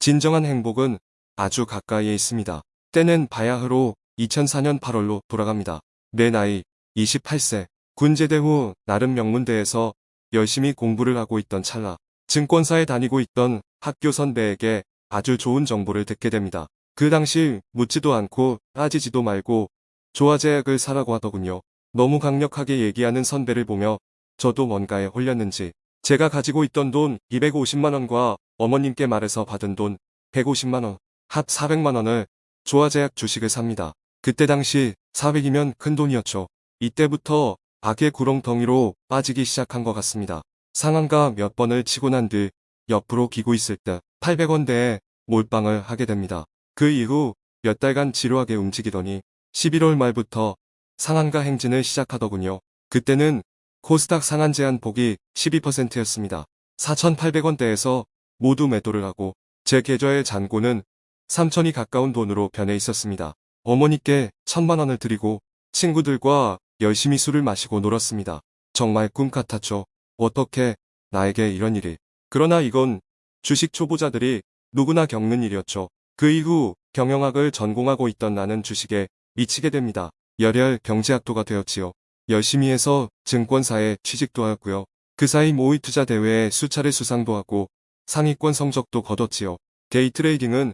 진정한 행복은 아주 가까이에 있습니다. 때는 바야흐로 2004년 8월로 돌아갑니다. 내 나이 28세. 군제대 후 나름 명문대에서 열심히 공부를 하고 있던 찰나 증권사에 다니고 있던 학교 선배에게 아주 좋은 정보를 듣게 됩니다. 그 당시 묻지도 않고 따지지도 말고 조화제약을 사라고 하더군요. 너무 강력하게 얘기하는 선배를 보며 저도 뭔가에 홀렸는지 제가 가지고 있던 돈 250만원과 어머님께 말해서 받은 돈 150만원, 합 400만원을 조화제약 주식을 삽니다. 그때 당시 400이면 큰 돈이었죠. 이때부터 악의 구렁텅이로 빠지기 시작한 것 같습니다. 상한가 몇 번을 치고 난 뒤 옆으로 기고 있을 때 800원대에 몰빵을 하게 됩니다. 그 이후 몇 달간 지루하게 움직이더니 11월 말부터 상한가 행진을 시작하더군요. 그때는 코스닥 상한 제한 폭이 12%였습니다. 4,800원대에서 모두 매도를 하고 제 계좌의 잔고는 3천이 가까운 돈으로 변해 있었습니다. 어머니께 천만 원을 드리고 친구들과 열심히 술을 마시고 놀았습니다. 정말 꿈 같았죠. 어떻게 나에게 이런 일이. 그러나 이건 주식 초보자들이 누구나 겪는 일이었죠. 그 이후 경영학을 전공하고 있던 나는 주식에 미치게 됩니다. 열혈 경제학도가 되었지요. 열심히 해서 증권사에 취직도 하였고요. 그 사이 모의 투자 대회에 수차례 수상도 하고 상위권 성적도 거뒀지요. 데이 트레이딩은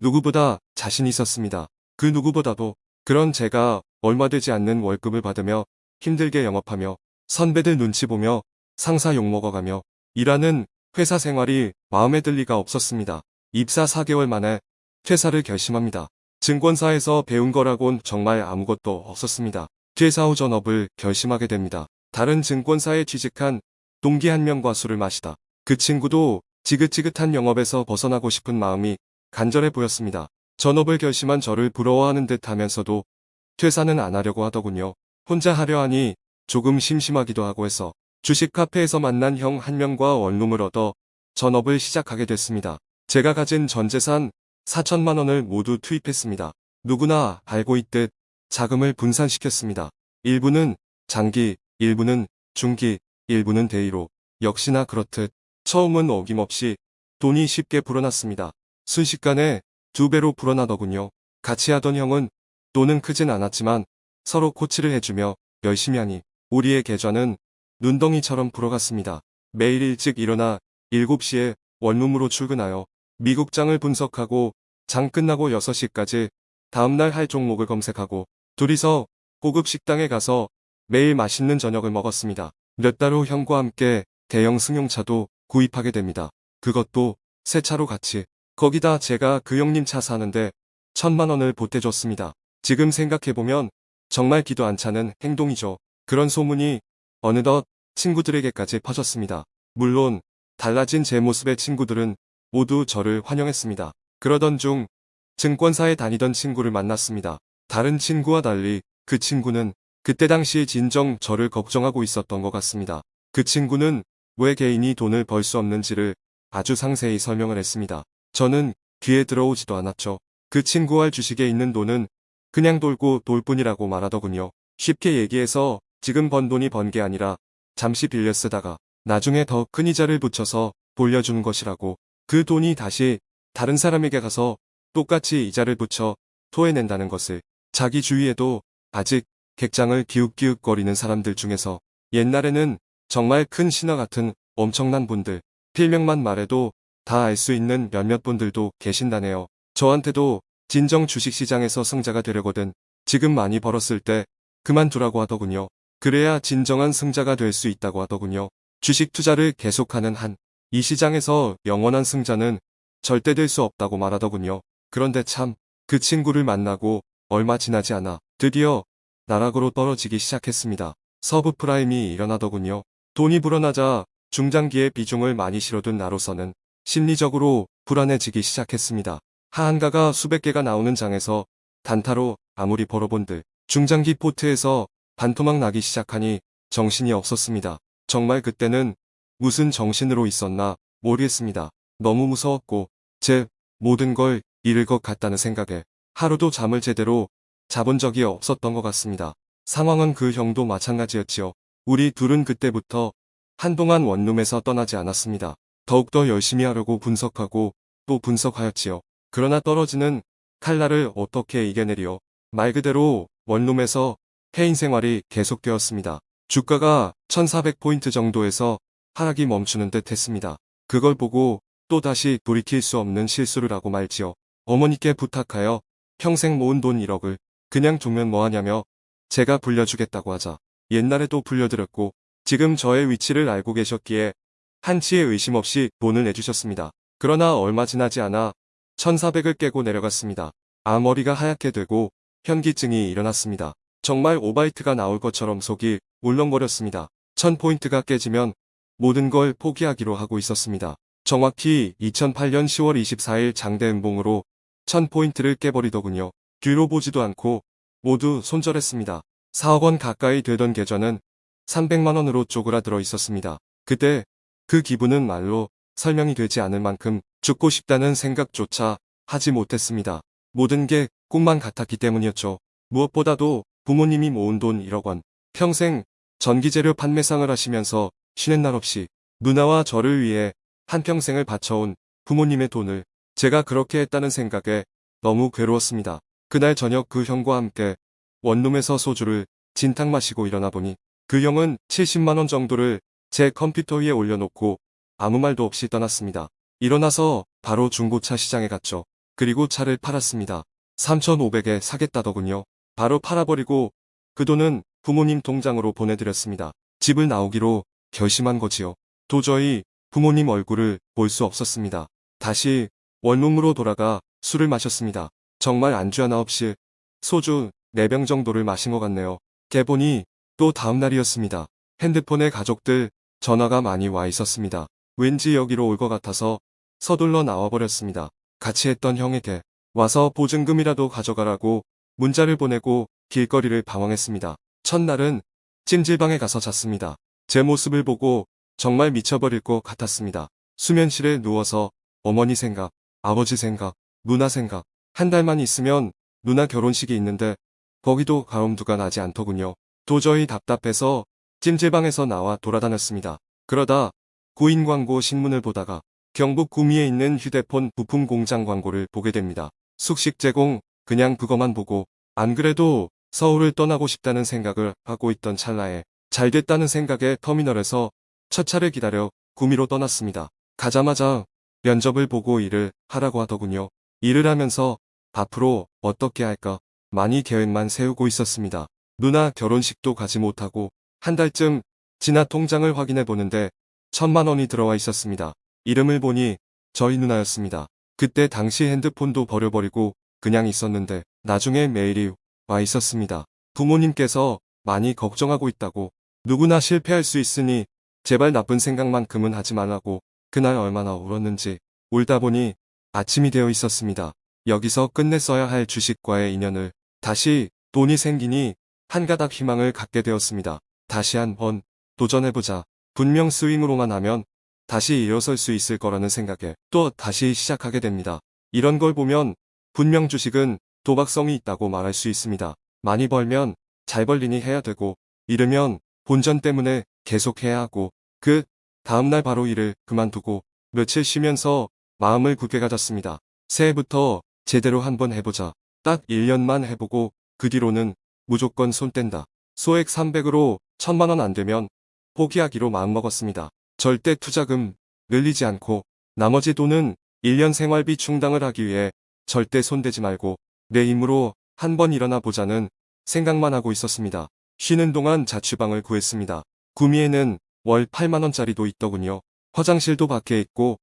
누구보다 자신 있었습니다. 그 누구보다도 그런 제가 얼마 되지 않는 월급을 받으며 힘들게 영업하며 선배들 눈치 보며 상사 욕먹어가며 일하는 회사 생활이 마음에 들 리가 없었습니다. 입사 4개월 만에 퇴사를 결심합니다. 증권사에서 배운 거라곤 정말 아무것도 없었습니다. 퇴사 후 전업을 결심하게 됩니다. 다른 증권사에 취직한 동기 한 명과 술을 마시다. 그 친구도 지긋지긋한 영업에서 벗어나고 싶은 마음이 간절해 보였습니다. 전업을 결심한 저를 부러워하는 듯 하면서도 퇴사는 안 하려고 하더군요. 혼자 하려 하니 조금 심심하기도 하고 해서 주식 카페에서 만난 형 한 명과 원룸을 얻어 전업을 시작하게 됐습니다. 제가 가진 전 재산 4천만 원을 모두 투입했습니다. 누구나 알고 있듯 자금을 분산시켰습니다. 일부는 장기, 일부는 중기, 일부는 대의로 역시나 그렇듯 처음은 어김없이 돈이 쉽게 불어났습니다. 순식간에 두 배로 불어나더군요. 같이 하던 형은 돈은 크진 않았지만 서로 코치를 해주며 열심히 하니 우리의 계좌는 눈덩이처럼 불어갔습니다. 매일 일찍 일어나 7시에 원룸으로 출근하여 미국장을 분석하고 장 끝나고 6시까지 다음날 할 종목을 검색하고 둘이서 고급 식당에 가서 매일 맛있는 저녁을 먹었습니다. 몇 달 후 형과 함께 대형 승용차도 구입하게 됩니다. 그것도 새 차로 같이. 거기다 제가 그 형님 차 사는데 천만 원을 보태줬습니다. 지금 생각해보면 정말 기도 안 차는 행동이죠. 그런 소문이 어느덧 친구들에게까지 퍼졌습니다. 물론 달라진 제 모습의 친구들은 모두 저를 환영했습니다. 그러던 중 증권사에 다니던 친구를 만났습니다. 다른 친구와 달리 그 친구는 그때 당시 진정 저를 걱정하고 있었던 것 같습니다. 그 친구는 왜 개인이 돈을 벌 수 없는지를 아주 상세히 설명을 했습니다. 저는 귀에 들어오지도 않았죠. 그 친구와 주식에 있는 돈은 그냥 돌고 돌 뿐이라고 말하더군요. 쉽게 얘기해서 지금 번 돈이 번 게 아니라 잠시 빌려 쓰다가 나중에 더 큰 이자를 붙여서 돌려주는 것이라고 그 돈이 다시 다른 사람에게 가서 똑같이 이자를 붙여 토해낸다는 것을 자기 주위에도 아직 객장을 기웃기웃거리는 사람들 중에서 옛날에는 정말 큰 신화 같은 엄청난 분들, 필명만 말해도 다 알 수 있는 몇몇 분들도 계신다네요. 저한테도 진정 주식시장에서 승자가 되려거든 지금 많이 벌었을 때 그만두라고 하더군요. 그래야 진정한 승자가 될 수 있다고 하더군요. 주식 투자를 계속하는 한 이 시장에서 영원한 승자는 절대 될 수 없다고 말하더군요. 그런데 참 그 친구를 만나고 얼마 지나지 않아 드디어 나락으로 떨어지기 시작했습니다. 서브프라임이 일어나더군요. 돈이 불어나자 중장기에 비중을 많이 실어둔 나로서는 심리적으로 불안해지기 시작했습니다. 하한가가 수백 개가 나오는 장에서 단타로 아무리 벌어본들 중장기 포트에서 반토막 나기 시작하니 정신이 없었습니다. 정말 그때는 무슨 정신으로 있었나 모르겠습니다. 너무 무서웠고 제 모든 걸 잃을 것 같다는 생각에 하루도 잠을 제대로 자본 적이 없었던 것 같습니다. 상황은 그 형도 마찬가지였지요. 우리 둘은 그때부터 한동안 원룸에서 떠나지 않았습니다. 더욱더 열심히 하려고 분석하고 또 분석하였지요. 그러나 떨어지는 칼날을 어떻게 이겨내리요. 말 그대로 원룸에서 해인 생활이 계속되었습니다. 주가가 1400포인트 정도에서 하락이 멈추는 듯 했습니다. 그걸 보고 또 다시 돌이킬 수 없는 실수를 하고 말지요. 어머니께 부탁하여 평생 모은 돈 1억을 그냥 주면 뭐하냐며 제가 불려주겠다고 하자 옛날에도 불려드렸고 지금 저의 위치를 알고 계셨기에 한치의 의심 없이 돈을 내주셨습니다. 그러나 얼마 지나지 않아 1400을 깨고 내려갔습니다. 앞머리가 하얗게 되고 현기증이 일어났습니다. 정말 오바이트가 나올 것처럼 속이 울렁거렸습니다. 1000포인트가 깨지면 모든 걸 포기하기로 하고 있었습니다. 정확히 2008년 10월 24일 장대 음봉으로 1000포인트를 깨버리더군요. 뒤로 보지도 않고 모두 손절했습니다. 4억 원 가까이 되던 계좌는 300만 원으로 쪼그라들어 있었습니다. 그때 그 기분은 말로 설명이 되지 않을 만큼 죽고 싶다는 생각조차 하지 못했습니다. 모든 게 꿈만 같았기 때문이었죠. 무엇보다도 부모님이 모은 돈 1억 원, 평생 전기재료 판매상을 하시면서 쉬는 날 없이 누나와 저를 위해 한평생을 바쳐온 부모님의 돈을 제가 그렇게 했다는 생각에 너무 괴로웠습니다. 그날 저녁 그 형과 함께 원룸에서 소주를 진탕 마시고 일어나 보니 그 형은 70만원 정도를 제 컴퓨터 위에 올려놓고 아무 말도 없이 떠났습니다. 일어나서 바로 중고차 시장에 갔죠. 그리고 차를 팔았습니다. 3,500에 사겠다더군요. 바로 팔아버리고 그 돈은 부모님 통장으로 보내드렸습니다. 집을 나오기로 결심한 거지요. 도저히 부모님 얼굴을 볼 수 없었습니다. 다시 원룸으로 돌아가 술을 마셨습니다. 정말 안주 하나 없이 소주 4병 정도를 마신 것 같네요. 개보니 또 다음날이었습니다. 핸드폰에 가족들 전화가 많이 와 있었습니다. 왠지 여기로 올 것 같아서 서둘러 나와버렸습니다. 같이 했던 형에게 와서 보증금이라도 가져가라고 문자를 보내고 길거리를 방황했습니다. 첫날은 찜질방에 가서 잤습니다. 제 모습을 보고 정말 미쳐버릴 것 같았습니다. 수면실에 누워서 어머니 생각, 아버지 생각, 누나 생각, 한 달만 있으면 누나 결혼식이 있는데 거기도 가음두가 나지 않더군요. 도저히 답답해서 찜질방에서 나와 돌아다녔습니다. 그러다 구인 광고 신문을 보다가 경북 구미에 있는 휴대폰 부품 공장 광고를 보게 됩니다. 숙식 제공 그냥 그것만 보고 안 그래도 서울을 떠나고 싶다는 생각을 하고 있던 찰나에 잘 됐다는 생각에 터미널에서 첫 차를 기다려 구미로 떠났습니다. 가자마자 면접을 보고 일을 하라고 하더군요. 일을 하면서 앞으로 어떻게 할까 많이 계획만 세우고 있었습니다. 누나 결혼식도 가지 못하고 한 달쯤 지나 통장을 확인해 보는데 천만 원이 들어와 있었습니다. 이름을 보니 저희 누나였습니다. 그때 당시 핸드폰도 버려버리고 그냥 있었는데 나중에 메일이 와 있었습니다. 부모님께서 많이 걱정하고 있다고 누구나 실패할 수 있으니 제발 나쁜 생각만큼은 하지 말라고 그날 얼마나 울었는지 울다 보니 아침이 되어 있었습니다. 여기서 끝냈어야 할 주식과의 인연을 다시 돈이 생기니 한 가닥 희망을 갖게 되었습니다. 다시 한번 도전해보자. 분명 스윙으로만 하면 다시 일어설 수 있을 거라는 생각에 또 다시 시작하게 됩니다. 이런 걸 보면 분명 주식은 도박성이 있다고 말할 수 있습니다. 많이 벌면 잘 벌리니 해야 되고 이르면 본전 때문에 계속 해야 하고 그 다음날 바로 일을 그만두고 며칠 쉬면서 마음을 굳게 가졌습니다. 새해부터 제대로 한번 해보자. 딱 1년만 해보고 그 뒤로는 무조건 손 뗀다. 소액 300으로 1000만원 안 되면 포기하기로 마음먹었습니다. 절대 투자금 늘리지 않고 나머지 돈은 1년 생활비 충당을 하기 위해 절대 손대지 말고 내 힘으로 한번 일어나 보자는 생각만 하고 있었습니다. 쉬는 동안 자취방을 구했습니다. 구미에는 월 8만원짜리도 있더군요. 화장실도 밖에 있고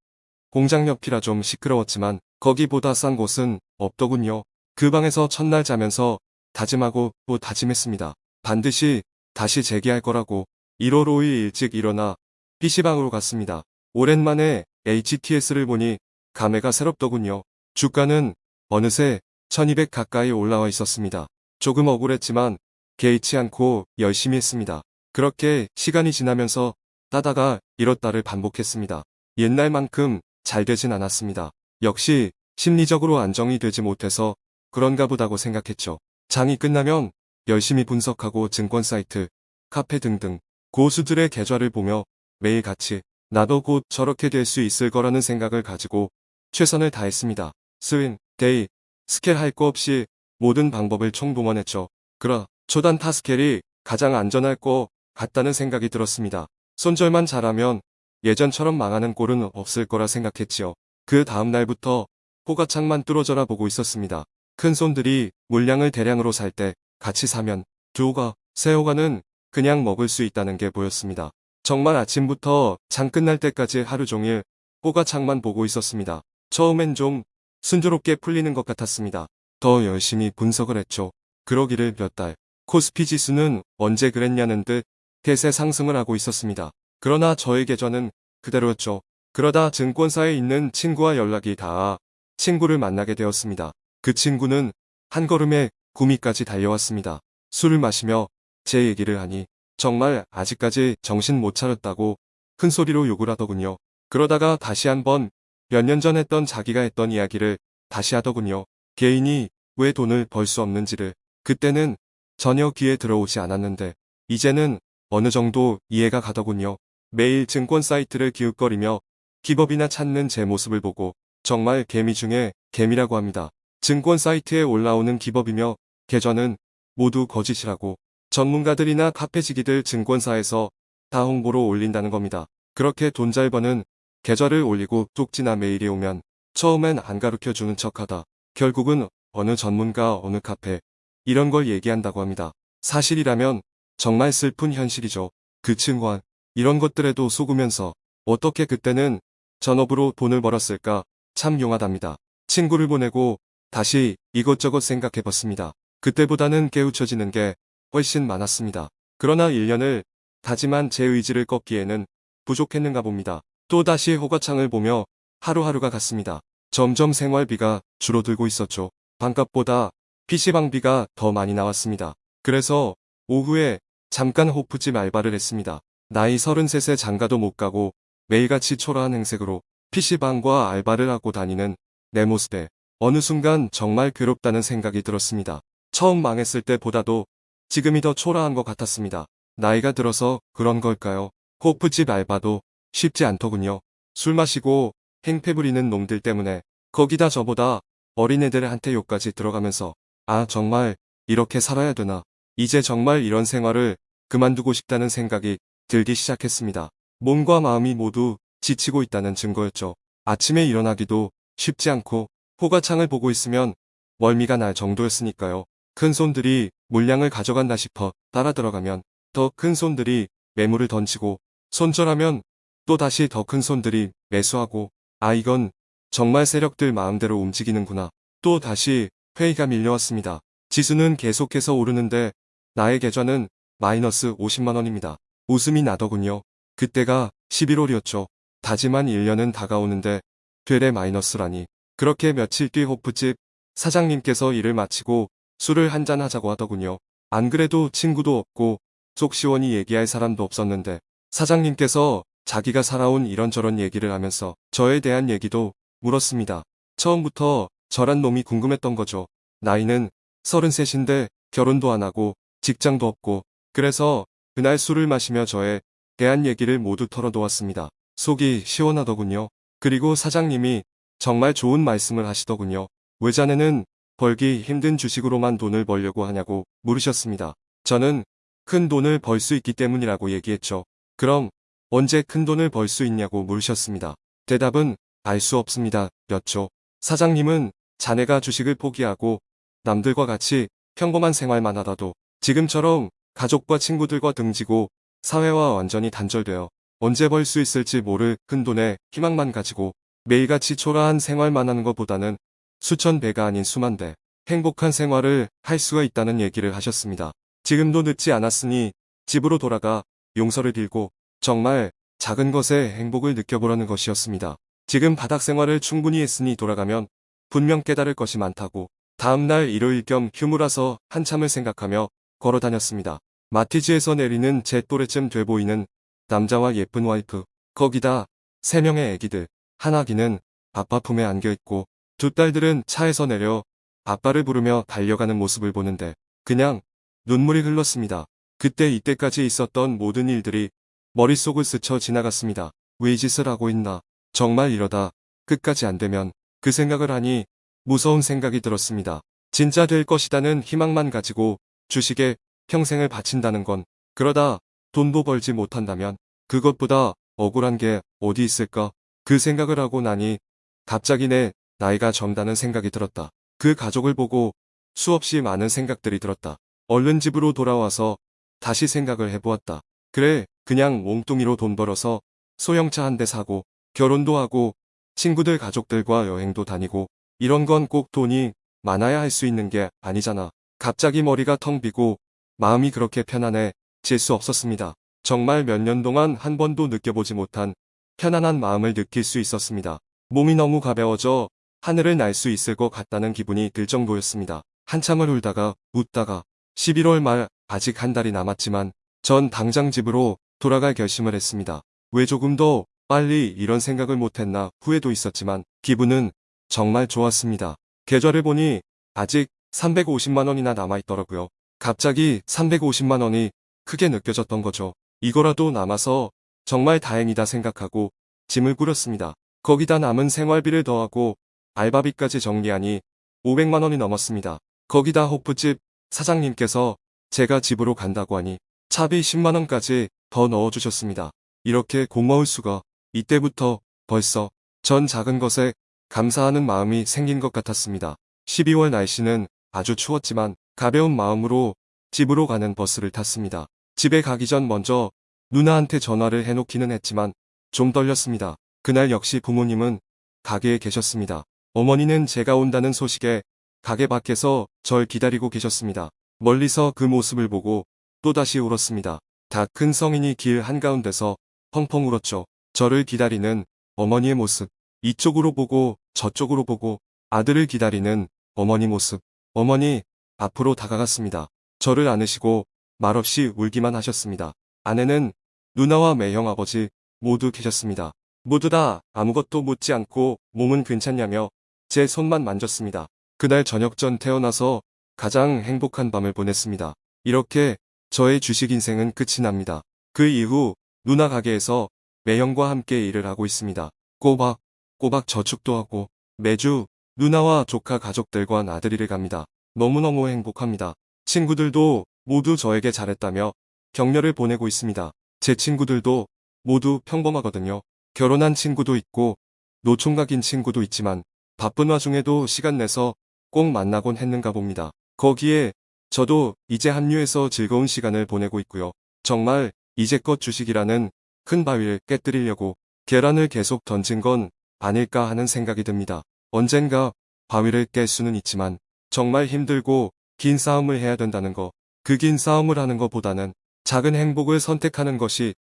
공장 옆이라 좀 시끄러웠지만 거기보다 싼 곳은 없더군요. 그 방에서 첫날 자면서 다짐하고 또 다짐했습니다. 반드시 다시 재기할 거라고 1월 5일 일찍 일어나 PC방으로 갔습니다. 오랜만에 HTS를 보니 감회가 새롭더군요. 주가는 어느새 1200 가까이 올라와 있었습니다. 조금 억울했지만 개의치 않고 열심히 했습니다. 그렇게 시간이 지나면서 따다가 잃었다를 반복했습니다. 옛날만큼 잘 되진 않았습니다. 역시 심리적으로 안정이 되지 못해서 그런가 보다고 생각했죠. 장이 끝나면 열심히 분석하고 증권 사이트, 카페 등등 고수들의 계좌를 보며 매일 같이 나도 곧 저렇게 될 수 있을 거라는 생각을 가지고 최선을 다했습니다. 스윙, day, 스캘 할거 없이 모든 방법을 총동원했죠. 그러 초단타 스캘이 가장 안전할 거 같다는 생각이 들었습니다. 손절만 잘하면 예전처럼 망하는 꼴은 없을 거라 생각했지요. 그 다음 날부터 호가창만 뚫어져라 보고 있었습니다. 큰 손들이 물량을 대량으로 살 때 같이 사면 두 호가, 세 호가는 그냥 먹을 수 있다는 게 보였습니다. 정말 아침부터 장 끝날 때까지 하루 종일 호가창만 보고 있었습니다. 처음엔 좀 순조롭게 풀리는 것 같았습니다. 더 열심히 분석을 했죠. 그러기를 몇 달. 코스피 지수는 언제 그랬냐는 듯 대세 상승을 하고 있었습니다. 그러나 저의 계좌는 그대로였죠. 그러다 증권사에 있는 친구와 연락이 닿아 친구를 만나게 되었습니다. 그 친구는 한 걸음에 구미까지 달려왔습니다. 술을 마시며 제 얘기를 하니 정말 아직까지 정신 못 차렸다고 큰 소리로 욕을 하더군요. 그러다가 다시 한번 몇 년 전 했던 자기가 했던 이야기를 다시 하더군요. 개인이 왜 돈을 벌 수 없는지를 그때는 전혀 귀에 들어오지 않았는데 이제는 어느 정도 이해가 가더군요. 매일 증권 사이트를 기웃거리며 기법이나 찾는 제 모습을 보고 정말 개미 중에 개미라고 합니다. 증권 사이트에 올라오는 기법이며 계좌는 모두 거짓이라고 전문가들이나 카페지기들 증권사에서 다 홍보로 올린다는 겁니다. 그렇게 돈 잘 버는 계좌를 올리고 뚝지나 메일이 오면 처음엔 안 가르쳐 주는 척하다 결국은 어느 전문가 어느 카페 이런 걸 얘기한다고 합니다. 사실이라면 정말 슬픈 현실이죠. 그 증권 이런 것들에도 속으면서 어떻게 그때는 전업으로 돈을 벌었을까 참 용하답니다. 친구를 보내고 다시 이것저것 생각해봤습니다. 그때보다는 깨우쳐지는 게 훨씬 많았습니다. 그러나 1년을 다짐한 제 의지를 꺾기에는 부족했는가 봅니다. 또다시 호가창을 보며 하루하루가 갔습니다. 점점 생활비가 줄어들고 있었죠. 반값보다 PC방비가 더 많이 나왔습니다. 그래서 오후에 잠깐 호프집 알바를 했습니다. 나이 33세 장가도 못 가고 매일같이 초라한 행색으로 PC방과 알바를 하고 다니는 내 모습에 어느 순간 정말 괴롭다는 생각이 들었습니다. 처음 망했을 때보다도 지금이 더 초라한 것 같았습니다. 나이가 들어서 그런 걸까요? 호프집 알바도 쉽지 않더군요. 술 마시고 행패 부리는 놈들 때문에 거기다 저보다 어린애들한테 욕까지 들어가면서 아 정말 이렇게 살아야 되나 이제 정말 이런 생활을 그만두고 싶다는 생각이 들기 시작했습니다. 몸과 마음이 모두 지치고 있다는 증거였죠. 아침에 일어나기도 쉽지 않고 호가창을 보고 있으면 멀미가 날 정도였으니까요. 큰 손들이 물량을 가져간다 싶어 따라 들어가면 더 큰 손들이 매물을 던지고 손절하면 또 다시 더 큰 손들이 매수하고 아 이건 정말 세력들 마음대로 움직이는구나. 또 다시 회의가 밀려왔습니다. 지수는 계속해서 오르는데 나의 계좌는 마이너스 50만원입니다. 웃음이 나더군요. 그때가 11월이었죠. 다짐한 1년은 다가오는데 되레 마이너스라니. 그렇게 며칠 뒤 호프집 사장님께서 일을 마치고 술을 한잔 하자고 하더군요. 안 그래도 친구도 없고 속 시원히 얘기할 사람도 없었는데 사장님께서 자기가 살아온 이런저런 얘기를 하면서 저에 대한 얘기도 물었습니다. 처음부터 저란 놈이 궁금했던 거죠. 나이는 33인데 결혼도 안 하고 직장도 없고 그래서 그날 술을 마시며 저에 대한 얘기를 모두 털어놓았습니다. 속이 시원하더군요. 그리고 사장님이 정말 좋은 말씀을 하시더군요. 외자네는 벌기 힘든 주식으로만 돈을 벌려고 하냐고 물으셨습니다. 저는 큰 돈을 벌 수 있기 때문이라고 얘기했죠. 그럼 언제 큰 돈을 벌 수 있냐고 물으셨습니다. 대답은 알 수 없습니다. 였죠. 사장님은 자네가 주식을 포기하고 남들과 같이 평범한 생활만 하다도 지금처럼 가족과 친구들과 등지고 사회와 완전히 단절되어 언제 벌 수 있을지 모를 큰 돈에 희망만 가지고 매일같이 초라한 생활만 하는 것보다는 수천 배가 아닌 수만 배 행복한 생활을 할 수가 있다는 얘기를 하셨습니다. 지금도 늦지 않았으니 집으로 돌아가 용서를 빌고 정말 작은 것에 행복을 느껴보라는 것이었습니다. 지금 바닥 생활을 충분히 했으니 돌아가면 분명 깨달을 것이 많다고 다음날 일요일 겸 휴무라서 한참을 생각하며 걸어 다녔습니다. 마티즈에서 내리는 제 또래쯤 돼 보이는 남자와 예쁜 와이프 거기다 세 명의 애기들 하나기는 아빠 품에 안겨있고 두 딸들은 차에서 내려 아빠를 부르며 달려가는 모습을 보는데 그냥 눈물이 흘렀습니다. 그때 이때까지 있었던 모든 일들이 머릿속을 스쳐 지나갔습니다. 왜이 짓을 하고 있나. 정말 이러다 끝까지 안 되면 그 생각을 하니 무서운 생각이 들었습니다. 진짜 될 것이다는 희망만 가지고 주식에 평생을 바친다는 건 그러다 돈도 벌지 못한다면 그것보다 억울한 게 어디 있을까? 그 생각을 하고 나니 갑자기 내 나이가 젊다는 생각이 들었다. 그 가족을 보고 수없이 많은 생각들이 들었다. 얼른 집으로 돌아와서 다시 생각을 해보았다. 그래, 그냥 몽뚱이로 돈 벌어서 소형차 한 대 사고 결혼도 하고 친구들 가족들과 여행도 다니고 이런 건 꼭 돈이 많아야 할 수 있는 게 아니잖아. 갑자기 머리가 텅 비고 마음이 그렇게 편안해 질 수 없었습니다. 정말 몇 년 동안 한 번도 느껴보지 못한 편안한 마음을 느낄 수 있었습니다. 몸이 너무 가벼워져 하늘을 날 수 있을 것 같다는 기분이 들 정도였습니다. 한참을 울다가 웃다가 11월 말 아직 한 달이 남았지만 전 당장 집으로 돌아갈 결심을 했습니다. 왜 조금 더 빨리 이런 생각을 못했나 후회도 있었지만 기분은 정말 좋았습니다. 계좌를 보니 아직 350만 원이나 남아있더라고요. 갑자기 350만 원이 크게 느껴졌던 거죠. 이거라도 남아서 정말 다행이다 생각하고 짐을 꾸렸습니다. 거기다 남은 생활비를 더하고 알바비까지 정리하니 500만 원이 넘었습니다. 거기다 호프집 사장님께서 제가 집으로 간다고 하니 차비 10만 원까지 더 넣어주셨습니다. 이렇게 고마울 수가 이때부터 벌써 전 작은 것에 감사하는 마음이 생긴 것 같았습니다. 12월 날씨는 아주 추웠지만 가벼운 마음으로 집으로 가는 버스를 탔습니다. 집에 가기 전 먼저 누나한테 전화를 해놓기는 했지만 좀 떨렸습니다. 그날 역시 부모님은 가게에 계셨습니다. 어머니는 제가 온다는 소식에 가게 밖에서 절 기다리고 계셨습니다. 멀리서 그 모습을 보고 또다시 울었습니다. 다 큰 성인이 길 한가운데서 펑펑 울었죠. 저를 기다리는 어머니의 모습. 이쪽으로 보고 저쪽으로 보고 아들을 기다리는 어머니 모습. 어머니 앞으로 다가갔습니다. 저를 안으시고 말없이 울기만 하셨습니다. 아내는 누나와 매형 아버지 모두 계셨습니다. 모두 다 아무것도 묻지 않고 몸은 괜찮냐며 제 손만 만졌습니다. 그날 저녁 전 태어나서 가장 행복한 밤을 보냈습니다. 이렇게 저의 주식 인생은 끝이 납니다. 그 이후 누나 가게에서 매형과 함께 일을 하고 있습니다. 꼬박 꼬박 저축도 하고 매주 누나와 조카 가족들과 나들이를 갑니다. 너무너무 행복합니다. 친구들도 모두 저에게 잘했다며 격려를 보내고 있습니다. 제 친구들도 모두 평범하거든요. 결혼한 친구도 있고 노총각인 친구도 있지만 바쁜 와중에도 시간 내서 꼭 만나곤 했는가 봅니다. 거기에 저도 이제 합류해서 즐거운 시간을 보내고 있고요. 정말 이제껏 주식이라는 큰 바위를 깨뜨리려고 계란을 계속 던진 건 아닐까 하는 생각이 듭니다. 언젠가 바위를 깰 수는 있지만 정말 힘들고 긴 싸움을 해야 된다는 거. 그 긴 싸움을 하는 것보다는 작은 행복을 선택하는 것이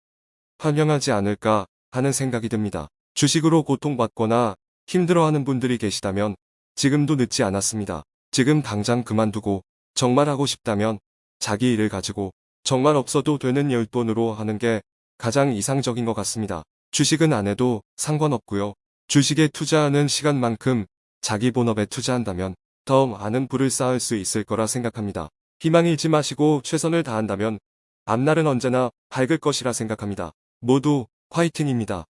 현명하지 않을까 하는 생각이 듭니다. 주식으로 고통받거나 힘들어하는 분들이 계시다면 지금도 늦지 않았습니다. 지금 당장 그만두고 정말 하고 싶다면 자기 일을 가지고 정말 없어도 되는 열돈으로 하는 게 가장 이상적인 것 같습니다. 주식은 안 해도 상관없고요. 주식에 투자하는 시간만큼 자기 본업에 투자한다면 더 많은 부를 쌓을 수 있을 거라 생각합니다. 희망 잃지 마시고 최선을 다한다면 앞날은 언제나 밝을 것이라 생각합니다. 모두 화이팅입니다.